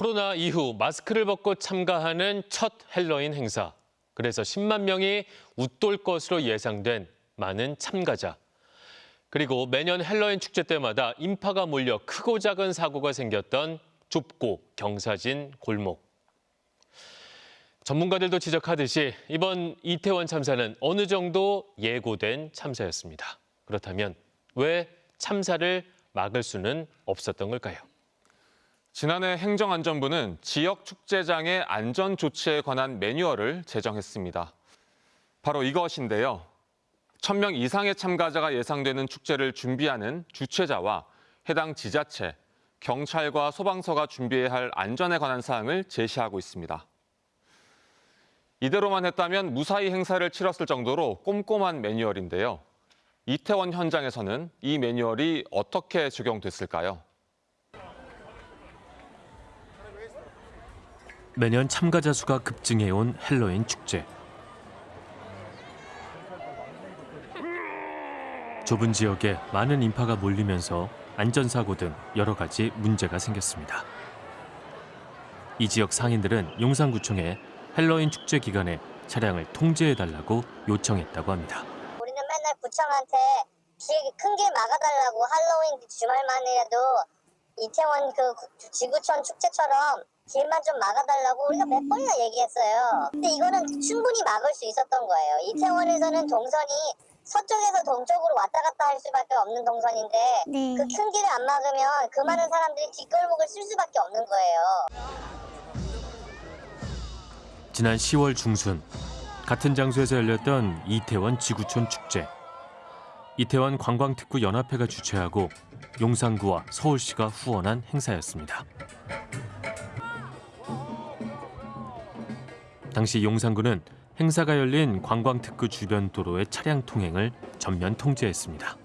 코로나 이후 마스크를 벗고 참가하는 첫 헬로윈 행사. 그래서 10만 명이 웃돌 것으로 예상된 많은 참가자. 그리고 매년 헬로윈 축제 때마다 인파가 몰려 크고 작은 사고가 생겼던 좁고 경사진 골목. 전문가들도 지적하듯이 이번 이태원 참사는 어느 정도 예고된 참사였습니다. 그렇다면 왜 참사를 막을 수는 없었던 걸까요? 지난해 행정안전부는 지역 축제장의 안전 조치에 관한 매뉴얼을 제정했습니다. 바로 이것인데요. 1000명 이상의 참가자가 예상되는 축제를 준비하는 주최자와 해당 지자체, 경찰과 소방서가 준비해야 할 안전에 관한 사항을 제시하고 있습니다. 이대로만 했다면 무사히 행사를 치렀을 정도로 꼼꼼한 매뉴얼인데요. 이태원 현장에서는 이 매뉴얼이 어떻게 적용됐을까요? 매년 참가자 수가 급증해온 헬로윈 축제. 좁은 지역에 많은 인파가 몰리면서 안전사고 등 여러 가지 문제가 생겼습니다. 이 지역 상인들은 용산구청에 헬로윈 축제 기간에 차량을 통제해달라고 요청했다고 합니다. 우리는 맨날 구청한테 길, 큰길 막아달라고 할로윈 주말만이라도 이태원 그 구- 지구촌 축제처럼 길만 좀 막아달라고 우리가 몇 번이나 얘기했어요. 근데 이거는 충분히 막을 수 있었던 거예요. 이태원에서는 동선이 서쪽에서 동쪽으로 왔다 갔다 할 수밖에 없는 동선인데 네. 그큰 길을 안 막으면 그 많은 사람들이 뒷골목을 쓸 수밖에 없는 거예요. 지난 10월 중순 같은 장소에서 열렸던 이태원 지구촌 축제. 이태원 관광특구 연합회가 주최하고 용산구와 서울시가 후원한 행사였습니다. 당시 용산구는 행사가 열린 관광특구 주변 도로의 차량 통행을 전면 통제했습니다.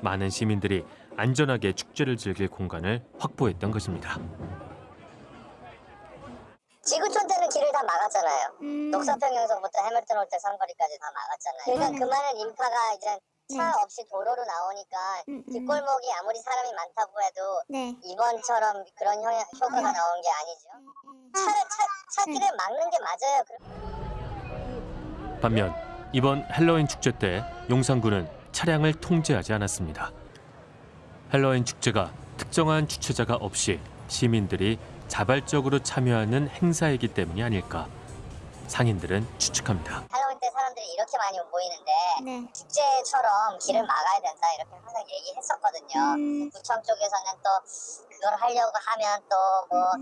많은 시민들이 안전하게 축제를 즐길 공간을 확보했던 것입니다. 지구촌 때는 길을 다 막았잖아요. 음. 녹사평역서부터 해밀턴 호텔 삼거리까지 다 막았잖아요. 그러니까 그 많은 인파가 이제 차 네. 없이 도로로 나오니까 음, 음. 뒷골목이 아무리 사람이 많다고 해도 네. 이번처럼 그런 효, 효과가 나오는 게 아니죠. 차를 차, 차 길을 막는 게 맞아요. 그- 반면 이번 헬로윈 축제 때 용산구는 차량을 통제하지 않았습니다. 헬로윈 축제가 특정한 주최자가 없이 시민들이 자발적으로 참여하는 행사이기 때문이 아닐까 상인들은 추측합니다. 이렇게 많이 모이는데 네. 축제처럼 길을 막아야 된다 이렇게 항상 얘기했었거든요. 음. 구청 쪽에서는 또 그걸 하려고 하면 또뭐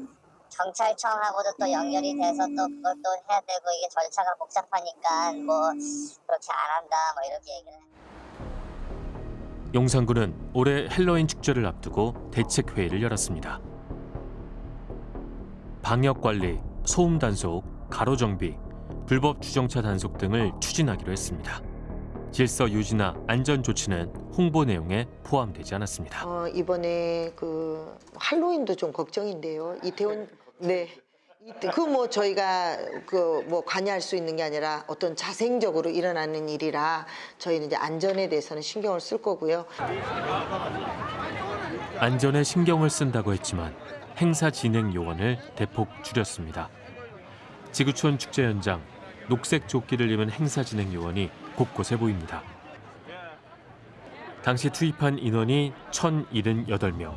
경찰청하고도 또 연결이 돼서 또 그걸 또 해야 되고 이게 절차가 복잡하니까 뭐 그렇게 안 한다 뭐 이렇게 얘기를 해요. 용산구는 올해 헬로윈 축제를 앞두고 대책 회의를 열었습니다. 방역 관리, 소음 단속, 가로 정비, 불법 주정차 단속 등을 추진하기로 했습니다. 질서 유지나 안전 조치는 홍보 내용에 포함되지 않았습니다. 어, 이번에 그 할로윈도 좀 걱정인데요. 이태원 네. 그 뭐 저희가 그 뭐 관여할 수 있는 게 아니라 어떤 자생적으로 일어나는 일이라 저희는 이제 안전에 대해서는 신경을 쓸 거고요. 안전에 신경을 쓴다고 했지만 행사 진행 요원을 대폭 줄였습니다. 지구촌 축제 현장 녹색 조끼를 입은 행사 진행 요원이 곳곳에 보입니다. 당시 투입한 인원이 1,078명.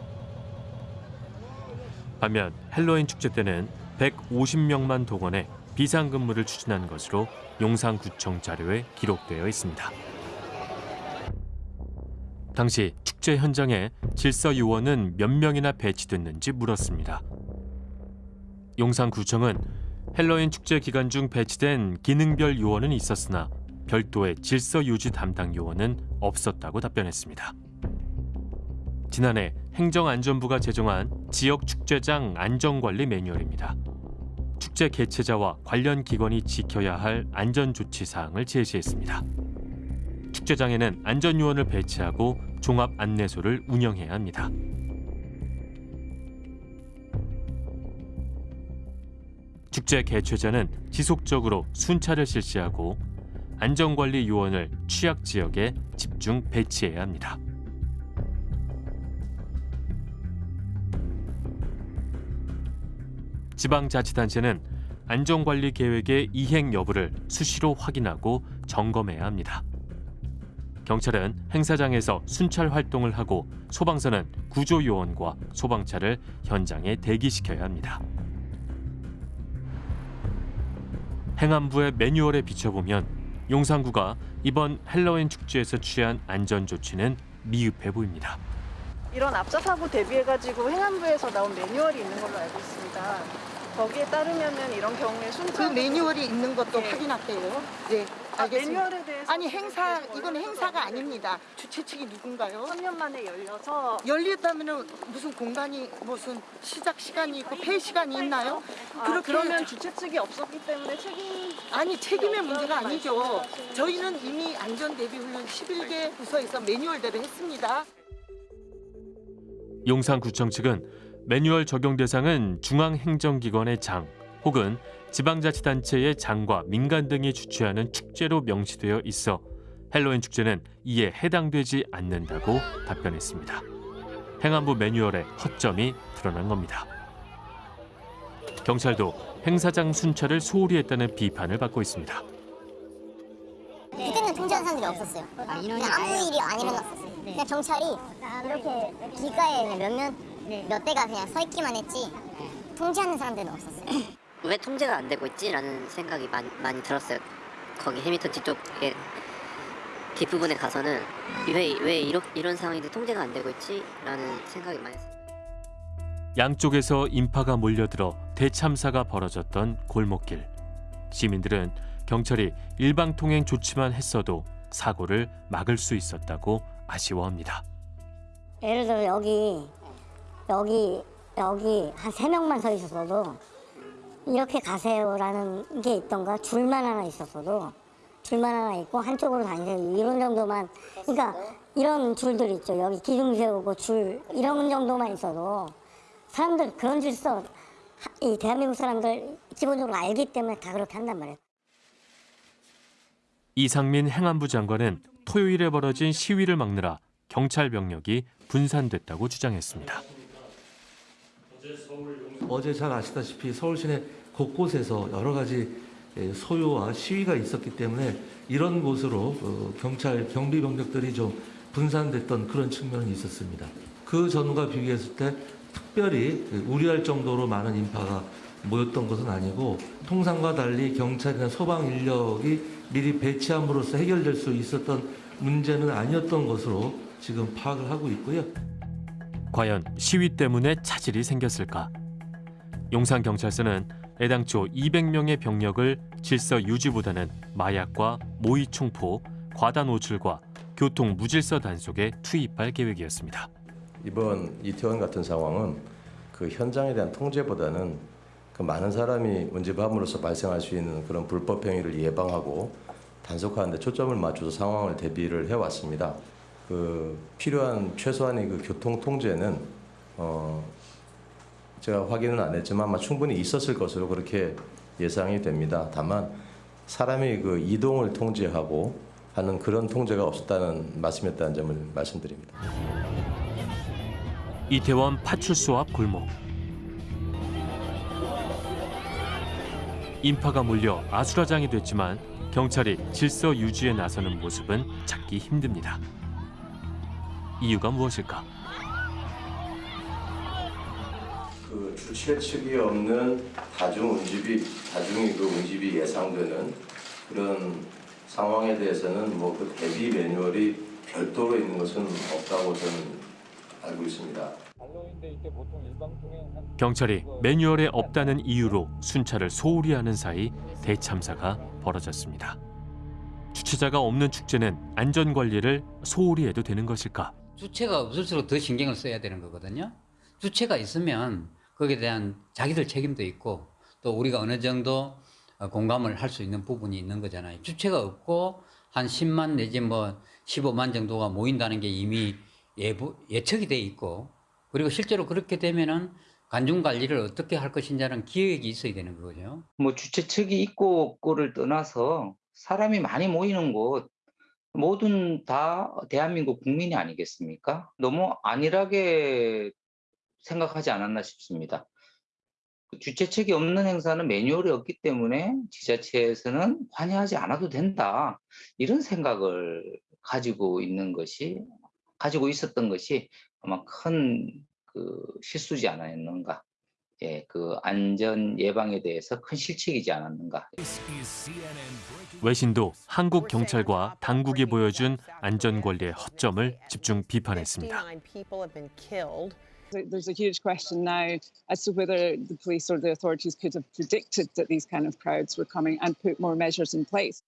반면 헬로윈 축제 때는 150명만 동원해 비상근무를 추진한 것으로 용산구청 자료에 기록되어 있습니다. 당시 축제 현장에 질서 요원은 몇 명이나 배치됐는지 물었습니다. 용산구청은 헬로윈 축제 기간 중 배치된 기능별 요원은 있었으나 별도의 질서 유지 담당 요원은 없었다고 답변했습니다. 지난해 행정안전부가 제정한 지역 축제장 안전관리 매뉴얼입니다. 축제 개최자와 관련 기관이 지켜야 할 안전 조치 사항을 제시했습니다. 축제장에는 안전요원을 배치하고 종합 안내소를 운영해야 합니다. 축제 개최자는 지속적으로 순찰을 실시하고 안전관리 요원을 취약 지역에 집중 배치해야 합니다. 지방자치단체는 안전관리 계획의 이행 여부를 수시로 확인하고 점검해야 합니다. 경찰은 행사장에서 순찰 활동을 하고 소방서는 구조 요원과 소방차를 현장에 대기시켜야 합니다. 행안부의 매뉴얼에 비춰보면 용산구가 이번 헬로윈 축제에서 취한 안전 조치는 미흡해 보입니다. 이런 앞서 사고 대비해가지고 행안부에서 나온 매뉴얼이 있는 걸로 알고 있습니다. 거기에 따르면은 이런 경우에 그 순찰 매뉴얼이 있는 것도 네. 확인할게요. 네, 아, 알겠습니다. 매뉴얼에 대해서 아니 행사 이건 행사가 아닙니다. 주최 측이 누군가요? 3년 만에 열려서 열렸다면 무슨 공간이 무슨 시작 시간이 있고 폐 시간이 있나요? 아, 그렇게 그러면 주최 측이 없었기 때문에 책임 아니 책임의 문제가 아니죠. 저희는 이미 안전 대비 훈련 11개 부서에서 매뉴얼대로 했습니다. 용산구청 측은 매뉴얼 적용 대상은 중앙행정기관의 장 혹은 지방자치단체의 장과 민간 등이 주최하는 축제로 명시되어 있어 헬로윈 축제는 이에 해당되지 않는다고 답변했습니다. 행안부 매뉴얼의 허점이 드러난 겁니다. 경찰도 행사장 순찰을 소홀히 했다는 비판을 받고 있습니다. 그때는 통제하는 사람들이 없었어요. 그냥 아무 일이 안 일어났었어요. 그냥 경찰이 이렇게 길가에 몇몇 몇 대가 그냥 서 있기만 했지 통제하는 사람들은 없었어요. 왜 통제가 안 되고 있지라는 생각이 많이, 많이 들었어요. 거기 해밀턴 뒤쪽에 뒷부분에 가서는 왜, 왜 이런, 이런 상황인데 통제가 안 되고 있지라는 생각이 많이 들었어요. 양쪽에서 인파가 몰려들어 대참사가 벌어졌던 골목길. 시민들은 경찰이 일방 통행 조치만 했어도 사고를 막을 수 있었다고 아쉬워합니다. 예를 들어 여기 여기 여기 한 세 명만 서 있었어도 이렇게 가세요라는 게 있던가 줄만 하나 있었어도. 줄만 하나 있고 한쪽으로 다니세요. 이런 정도만. 그러니까 이런 줄들 있죠. 여기 기둥 세우고 줄 이런 정도만 있어도 사람들 그런 질서 이 대한민국 사람들 기본적으로 알기 때문에 다 그렇게 한단 말이에요. 이상민 행안부 장관은 토요일에 벌어진 시위를 막느라 경찰 병력이 분산됐다고 주장했습니다. 어제 잘 아시다시피 서울 시내 곳곳에서 여러 가지 예, 소요와 시위가 있었기 때문에 이런 곳으로 어, 경찰 경비 병력들이 좀 분산됐던 그런 측면은 있었습니다. 그 전과 비교했을 때 특별히 우려할 정도로 많은 인파가 모였던 것은 아니고 통상과 달리 경찰이나 소방 인력이 미리 배치함으로써 해결될 수 있었던 문제는 아니었던 것으로 지금 파악을 하고 있고요. 과연 시위 때문에 차질이 생겼을까? 용산경찰서는 애당초 200명의 병력을 질서 유지보다는 마약과 모의 총포, 과다 노출과 교통 무질서 단속에 투입할 계획이었습니다. 이번 이태원 같은 상황은 그 현장에 대한 통제보다는 그 많은 사람이 운집함으로써 발생할 수 있는 그런 불법 행위를 예방하고 단속하는 데 초점을 맞춰서 상황을 대비를 해왔습니다. 그 필요한 최소한의 그 교통 통제는 어 제가 확인은 안 했지만 아마 충분히 있었을 것으로 그렇게 예상이 됩니다. 다만 사람이 그 이동을 통제하고 하는 그런 통제가 없었다는 말씀이었다는 점을 말씀드립니다. 이태원 파출소 앞 골목. 인파가 몰려 아수라장이 됐지만 경찰이 질서 유지에 나서는 모습은 찾기 힘듭니다. 이유가 무엇일까? 그 주최 측이 없는 다중 운집이 다중이 그 운집이 예상되는 그런 상황에 대해서는 뭐 그 대비 매뉴얼이 별도로 있는 것은 없다고 저는 알고 있습니다. 경찰이 매뉴얼에 없다는 이유로 순찰을 소홀히 하는 사이 대참사가 벌어졌습니다. 주최자가 없는 축제는 안전 관리를 소홀히 해도 되는 것일까? 주체가 없을수록 더 신경을 써야 되는 거거든요. 주체가 있으면 거기에 대한 자기들 책임도 있고 또 우리가 어느 정도 어, 공감을 할 수 있는 부분이 있는 거잖아요. 주체가 없고 한 10만 내지 뭐 15만 정도가 모인다는 게 이미 예부, 예측이 돼 있고 그리고 실제로 그렇게 되면은 관중 관리를 어떻게 할 것인지는 기획이 있어야 되는 거죠. 뭐 주최 측이 있고 없고를 떠나서 사람이 많이 모이는 곳 모든 다 대한민국 국민이 아니겠습니까? 너무 안일하게 생각하지 않았나 싶습니다. 주최책이 없는 행사는 매뉴얼이 없기 때문에 지자체에서는 관여하지 않아도 된다. 이런 생각을 가지고 있는 것이 가지고 있었던 것이 아마 큰 그 실수지 않았는가. 예, 그 안전 예방에 대해서 큰 실책이지 않았는가. 외신도 한국 경찰과 당국이 보여준 안전 관리의 허점을 집중 비판했습니다. There's a huge question now as to whether the police or the authorities could have predicted that these kind of crowds were coming and put more measures in place.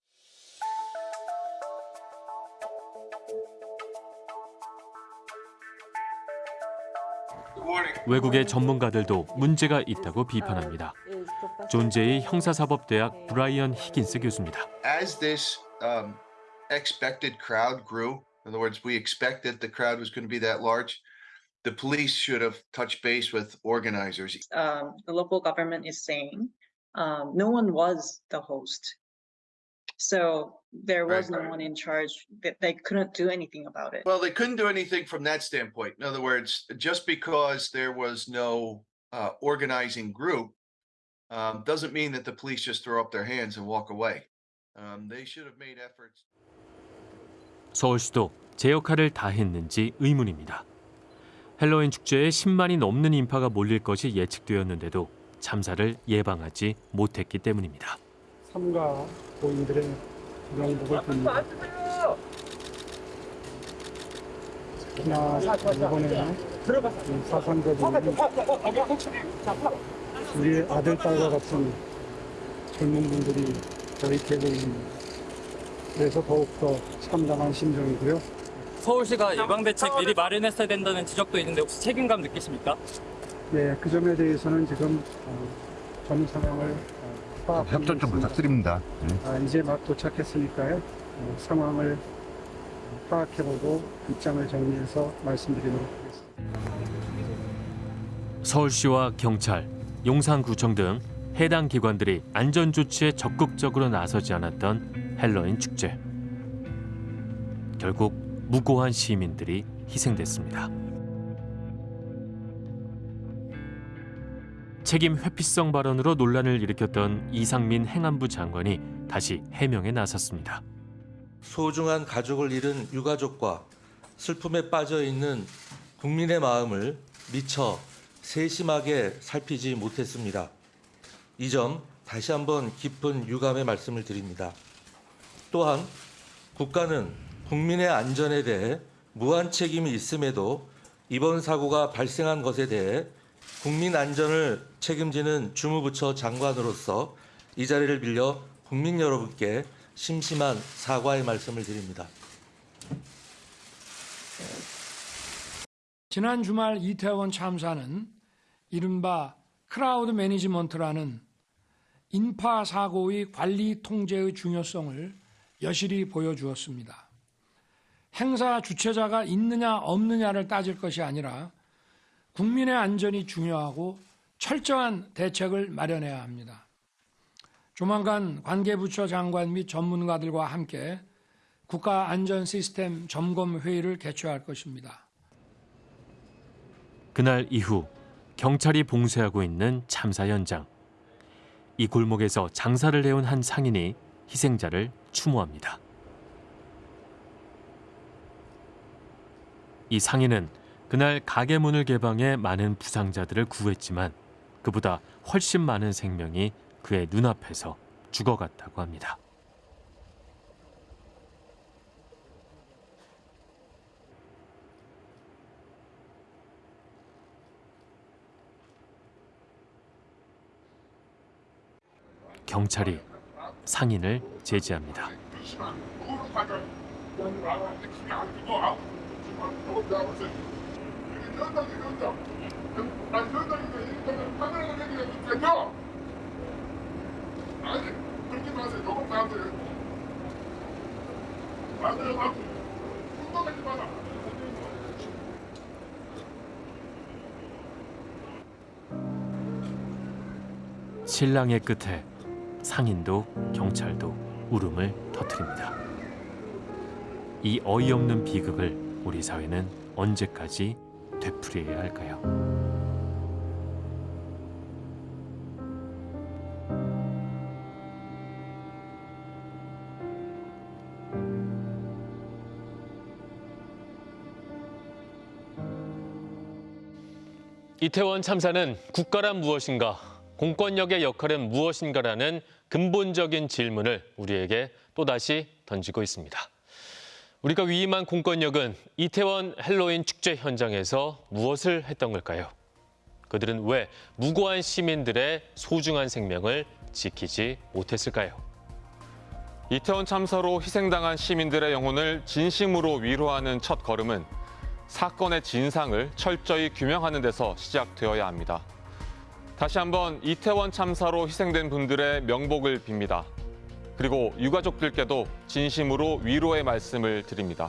외국의 전문가들도 문제가 있다고 비판합니다. 존재의 형사사법대학 브라이언 히긴스 교수입니다. as this um, expected crowd grew, in other words, we expected the crowd was going to be that large, the police should have touched base with organizers. um, the local government is saying um, no one was the host. So there was Right. no one in charge that they couldn't do anything about it. Well, they couldn't do anything from that standpoint. In other words, just because there was no uh, organizing group um, doesn't mean that the police just throw up their hands and walk away. Um, they should have made efforts. 서울시도 제 역할을 다했는지 의문입니다. 헬로윈 축제에 10만이 넘는 인파가 몰릴 것이 예측되었는데도 참사를 예방하지 못했기 때문입니다. 삼가 고인들의 명복을 빕니다. 특히나 이번에 이 사상자들이 우리 아들, 딸과 같은 젊은 분들이 저익되고 있습니다. 그래서 더욱더 참담한 심정이고요. 서울시가 예방 대책 미리 마련했어야 된다는 지적도 있는데 혹시 책임감 느끼십니까? 네, 그 점에 대해서는 지금 어, 전 상황을 어, 파악하고 협조 좀. 부탁드립니다. 아, 이제 막 도착했으니까요. 어, 상황을 파악해보고 입장을 정리해서 말씀드리도록 하겠습니다. 서울시와 경찰, 용산구청 등 해당 기관들이 안전 조치에 적극적으로 나서지 않았던 헬로윈 축제. 결국 무고한 시민들이 희생됐습니다. 책임 회피성 발언으로 논란을 일으켰던 이상민 행안부 장관이 다시 해명에 나섰습니다. 소중한 가족을 잃은 유가족과 슬픔에 빠져 있는 국민의 마음을 미처 세심하게 살피지 못했습니다. 이 점 다시 한번 깊은 유감의 말씀을 드립니다. 또한 국가는 국민의 안전에 대해 무한 책임이 있음에도 이번 사고가 발생한 것에 대해 국민 안전을 책임지는 주무부처 장관으로서 이 자리를 빌려 국민 여러분께 심심한 사과의 말씀을 드립니다. 지난 주말 이태원 참사는 이른바 crowd management라는 인파 사고의 관리 통제의 중요성을 여실히 보여주었습니다. 행사 주최자가 있느냐 없느냐를 따질 것이 아니라 국민의 안전이 중요하고 철저한 대책을 마련해야 합니다. 조만간 관계부처 장관 및 전문가들과 함께 국가안전 시스템 점검 회의를 개최할 것입니다. 그날 이후 경찰이 봉쇄하고 있는 참사 현장. 이 골목에서 장사를 해온 한 상인이 희생자를 추모합니다. 이 상인은 그날 가게 문을 개방해 많은 부상자들을 구했지만 그보다 훨씬 많은 생명이 그의 눈앞에서 죽어갔다고 합니다. 경찰이 상인을 제지합니다. 신랑의 끝에 상인도 경찰도 울음을 터뜨립니다. 이 어이없는 비극을 우리 사회는 언제까지 되풀이해야 할까요? 이태원 참사는 국가란 무엇인가, 공권력의 역할은 무엇인가라는 근본적인 질문을 우리에게 또다시 던지고 있습니다. 우리가 위임한 공권력은 이태원 헬로윈 축제 현장에서 무엇을 했던 걸까요? 그들은 왜 무고한 시민들의 소중한 생명을 지키지 못했을까요? 이태원 참사로 희생당한 시민들의 영혼을 진심으로 위로하는 첫 걸음은 사건의 진상을 철저히 규명하는 데서 시작되어야 합니다. 다시 한번 이태원 참사로 희생된 분들의 명복을 빕니다. 그리고 유가족들께도 진심으로 위로의 말씀을 드립니다.